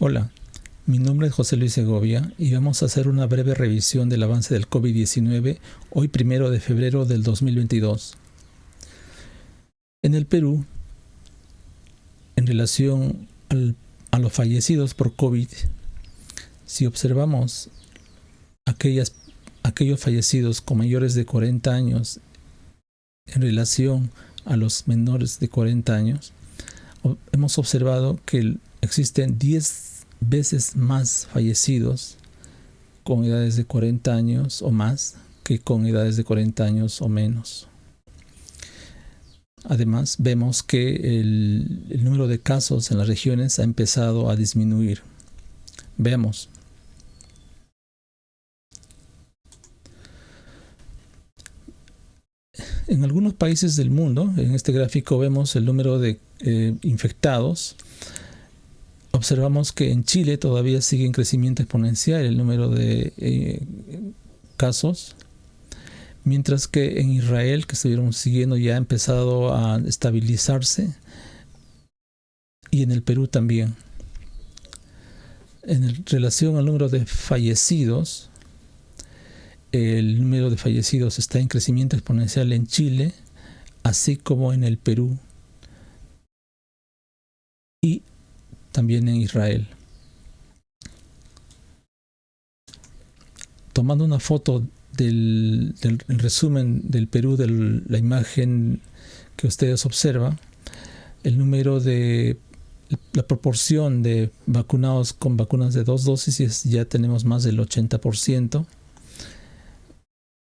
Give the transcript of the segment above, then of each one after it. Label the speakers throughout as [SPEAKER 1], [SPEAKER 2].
[SPEAKER 1] Hola, mi nombre es José Luis Segovia y vamos a hacer una breve revisión del avance del COVID-19 hoy primero de febrero del 2022. En el Perú, en relación a los fallecidos por COVID, si observamos aquellos fallecidos con mayores de 40 años en relación a los menores de 40 años, hemos observado que existen 10 veces más fallecidos con edades de 40 años o más que con edades de 40 años o menos. Además, vemos que el, número de casos en las regiones ha empezado a disminuir. Veamos. En algunos países del mundo, en este gráfico vemos el número de eh, infectados. Observamos que en Chile todavía sigue en crecimiento exponencial el número de eh, casos, mientras que en Israel, que estuvieron siguiendo, ya ha empezado a estabilizarse, y en el Perú también. En relación al número de fallecidos, el número de fallecidos está en crecimiento exponencial en Chile, así como en el Perú también en Israel. Tomando una foto del, resumen del Perú de la imagen que ustedes observan, el número de la proporción de vacunados con vacunas de dos dosis ya tenemos más del 80%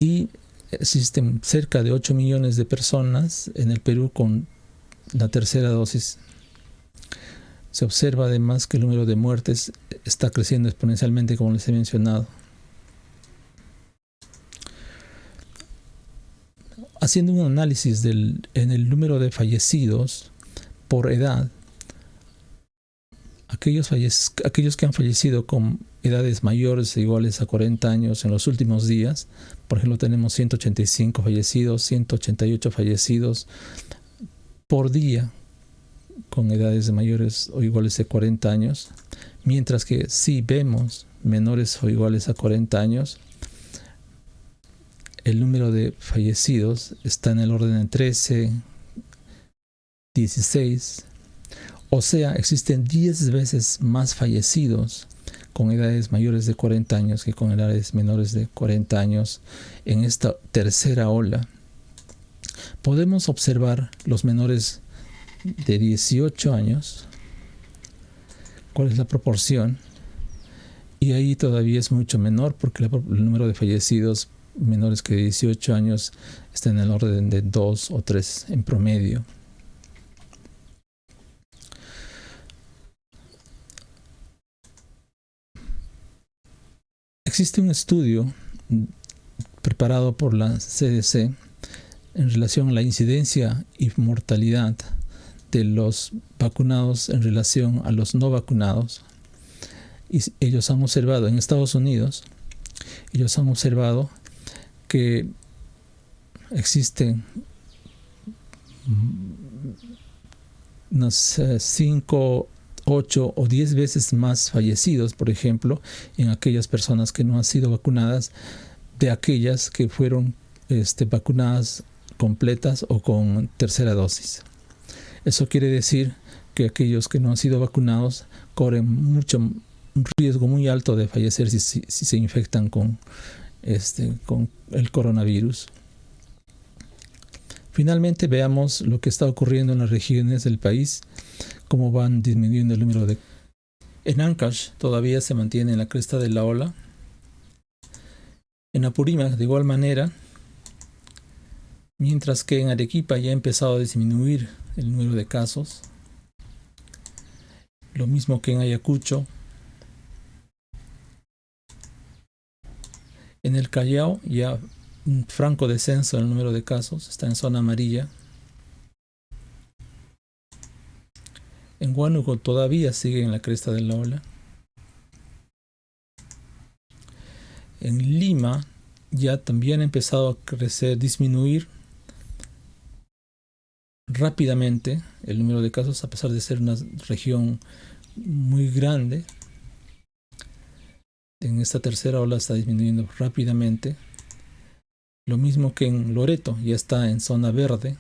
[SPEAKER 1] y existen cerca de 8 millones de personas en el Perú con la tercera dosis. Se observa además que el número de muertes está creciendo exponencialmente como les he mencionado. Haciendo un análisis del, en el número de fallecidos por edad, aquellos, aquellos que han fallecido con edades mayores e iguales a 40 años en los últimos días, por ejemplo tenemos 185 fallecidos, 188 fallecidos por día con edades mayores o iguales a 40 años, mientras que si vemos menores o iguales a 40 años, el número de fallecidos está en el orden de 13, 16, o sea, existen 10 veces más fallecidos con edades mayores de 40 años que con edades menores de 40 años en esta tercera ola. Podemos observar los menores de 18 años, cuál es la proporción, y ahí todavía es mucho menor porque el número de fallecidos menores que 18 años está en el orden de 2 o 3 en promedio. Existe un estudio preparado por la CDC en relación a la incidencia y mortalidad de los vacunados en relación a los no vacunados. Y ellos han observado en Estados Unidos, ellos han observado que existen unas 5 8 o 10 veces más fallecidos, por ejemplo, en aquellas personas que no han sido vacunadas, de aquellas que fueron este, vacunadas completas o con tercera dosis. Eso quiere decir que aquellos que no han sido vacunados corren mucho un riesgo muy alto de fallecer si, se infectan con, este, con el coronavirus. Finalmente veamos lo que está ocurriendo en las regiones del país cómo van disminuyendo el número de... En Ancash todavía se mantiene en la cresta de la ola. En Apurímac de igual manera, mientras que en Arequipa ya ha empezado a disminuir el número de casos. Lo mismo que en Ayacucho. En el Callao ya un franco descenso en el número de casos, está en zona amarilla. En Huánuco todavía sigue en la cresta de la ola. En Lima ya también ha empezado a crecer, disminuir rápidamente el número de casos a pesar de ser una región muy grande. En esta tercera ola está disminuyendo rápidamente. Lo mismo que en Loreto, ya está en zona verde.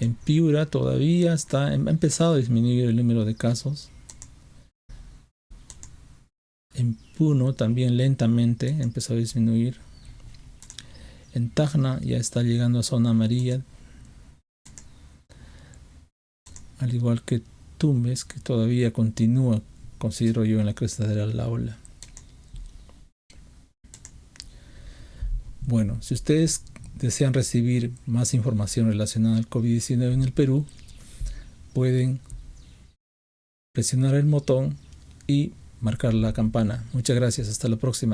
[SPEAKER 1] En Piura todavía está, ha empezado a disminuir el número de casos. En Puno también lentamente empezó a disminuir. En Tacna ya está llegando a zona amarilla. Al igual que Tumbes, que todavía continúa, considero yo, en la cresta de la ola. Bueno, si ustedes desean recibir más información relacionada al COVID-19 en el Perú, pueden presionar el botón y marcar la campana. Muchas gracias, hasta la próxima.